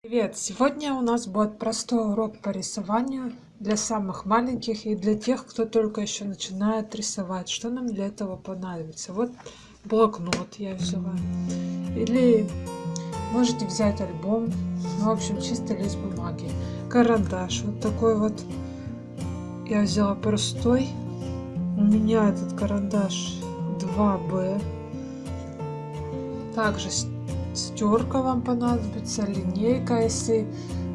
Привет! Сегодня у нас будет простой урок по рисованию для самых маленьких и для тех, кто только еще начинает рисовать. Что нам для этого понадобится? Вот блокнот я взяла. Или можете взять альбом. Ну, в общем, чисто лист бумаги. Карандаш. Вот такой вот я взяла простой. У меня этот карандаш 2B. Также стерка вам понадобится, линейка, если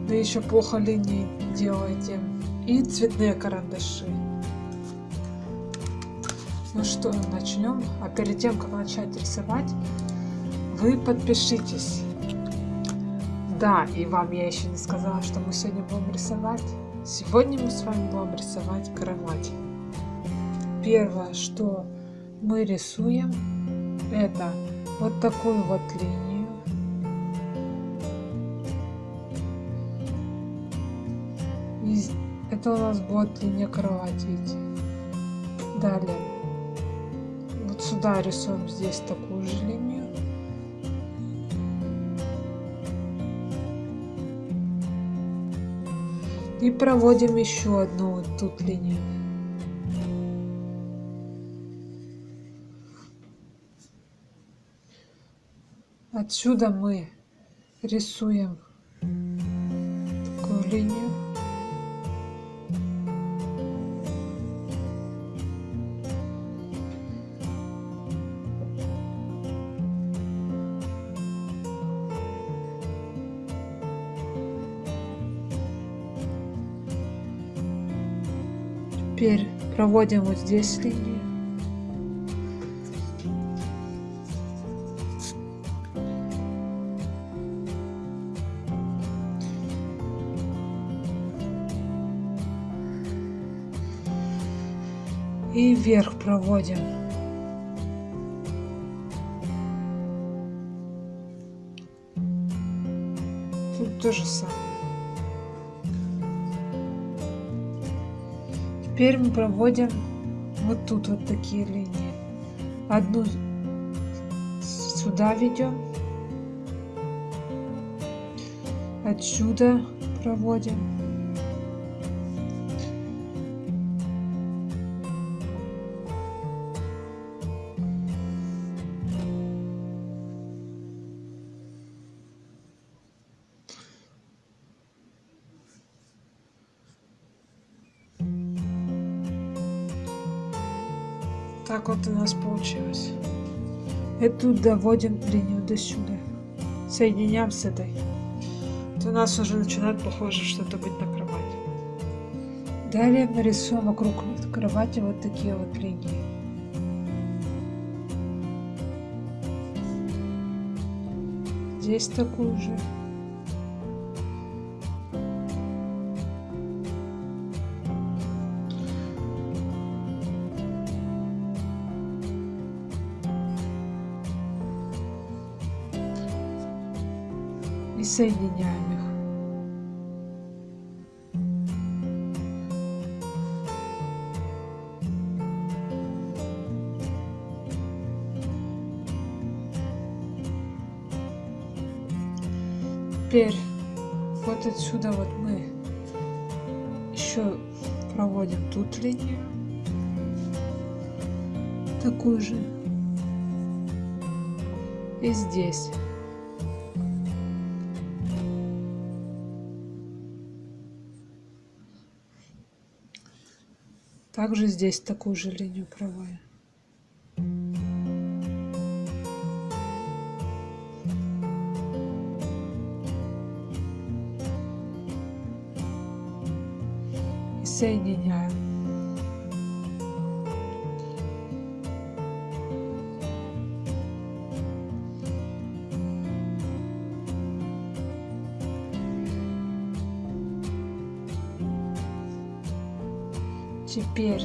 вы еще плохо линии делаете, и цветные карандаши. Ну что, начнем. А перед тем, как начать рисовать, вы подпишитесь. Да, и вам я еще не сказала, что мы сегодня будем рисовать. Сегодня мы с вами будем рисовать кровать. Первое, что мы рисуем, это вот такую вот линию Это у нас будет линия кровати идти. Далее. Вот сюда рисуем здесь такую же линию. И проводим еще одну вот тут линию. Отсюда мы рисуем такую линию. Теперь проводим вот здесь линию. И вверх проводим. Тут то же самое. Теперь мы проводим вот тут вот такие линии. Одну сюда ведем. Отсюда проводим. Так вот у нас получилось. Эту доводим линию до сюда. Соединяем с этой. Это у нас уже начинает похоже что-то быть на кровати. Далее нарисуем вокруг кровати вот такие вот линии. Здесь такую же. Соединяем их. Теперь вот отсюда вот мы еще проводим тут линию, такую же, и здесь. Также здесь такую же линию проводим. И соединяем. Теперь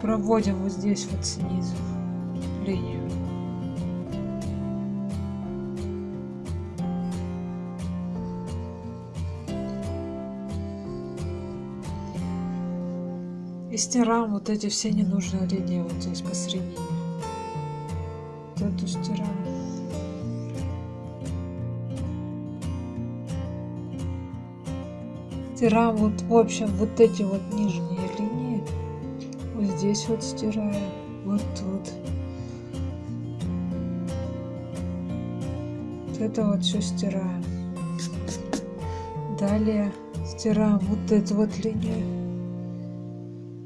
проводим вот здесь вот снизу линию. И стираем вот эти все ненужные линии вот здесь посередине. Вот эту стираем. Стираем вот, в общем, вот эти вот нижние линии. Вот здесь вот стираем. Вот тут. Вот это вот все стираем. Далее стираем вот эту вот линию.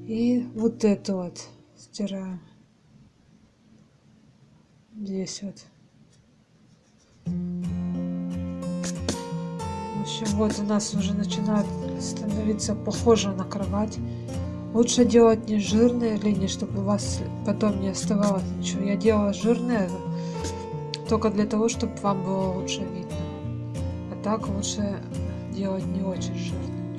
И вот эту вот стираем. Здесь вот. Общем, вот у нас уже начинает становиться похоже на кровать. Лучше делать не жирные линии, чтобы у вас потом не оставалось ничего. Я делала жирные только для того, чтобы вам было лучше видно. А так лучше делать не очень жирными.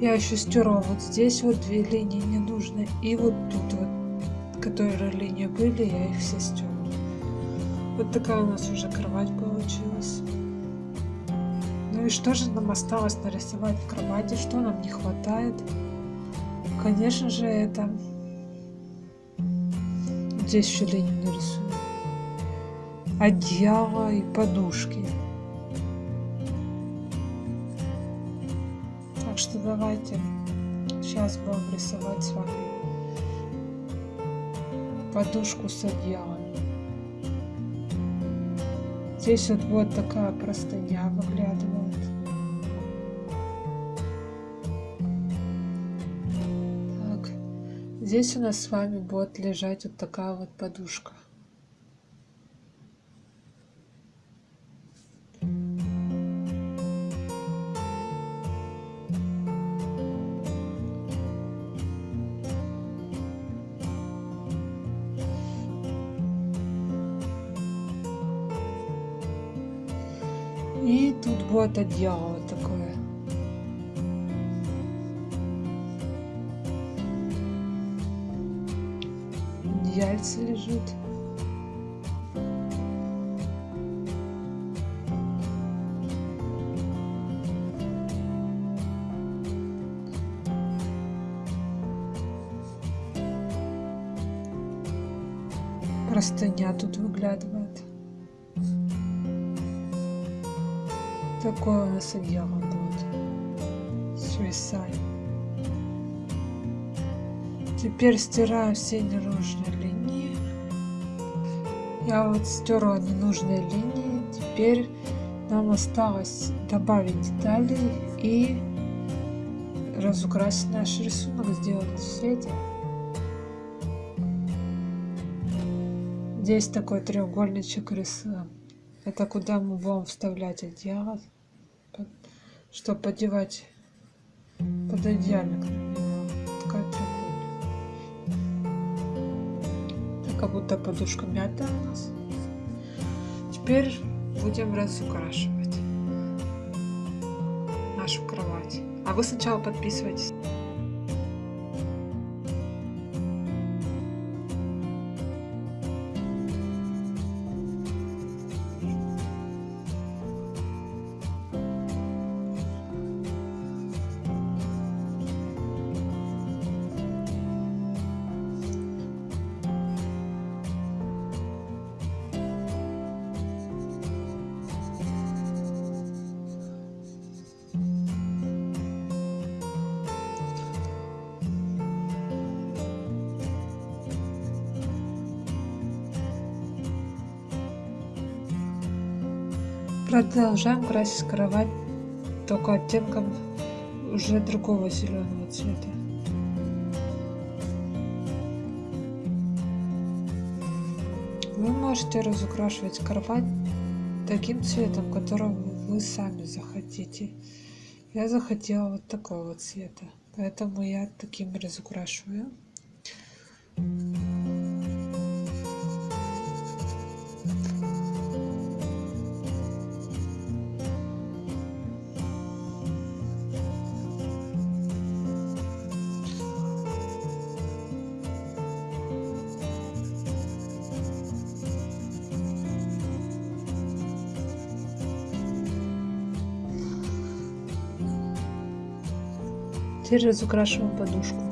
Я еще стерла вот здесь вот две линии не нужны. И вот тут вот, которые линии были, я их все стерла. Вот такая у нас уже кровать получилась. Ну и что же нам осталось нарисовать в кровати? Что нам не хватает? Конечно же это... Здесь еще линию нарисую одеяло и подушки. Так что давайте сейчас будем рисовать с вами подушку с одеялом. Здесь вот, вот такая простыня выглядывает. Так. Здесь у нас с вами будет лежать вот такая вот подушка. И тут будет одеяло такое. Яйца лежит. Простыня тут выглядывает. Такое у нас одеяло будет. Свисай. Теперь стираю все ненужные линии. Я вот стерла ненужные линии. Теперь нам осталось добавить детали и разукрасить наш рисунок, сделать цвете. Здесь такой треугольничек рисуем. Это куда мы будем вставлять одеяло, чтобы подевать под одеяльник как будто подушка мятая у нас. Теперь будем разукрашивать нашу кровать. А вы сначала подписывайтесь. Продолжаем красить кровать только оттенком уже другого зеленого цвета. Вы можете разукрашивать кровать таким цветом, которым вы сами захотите. Я захотела вот такого цвета, поэтому я таким разукрашиваю. Теперь разукрашиваем подушку.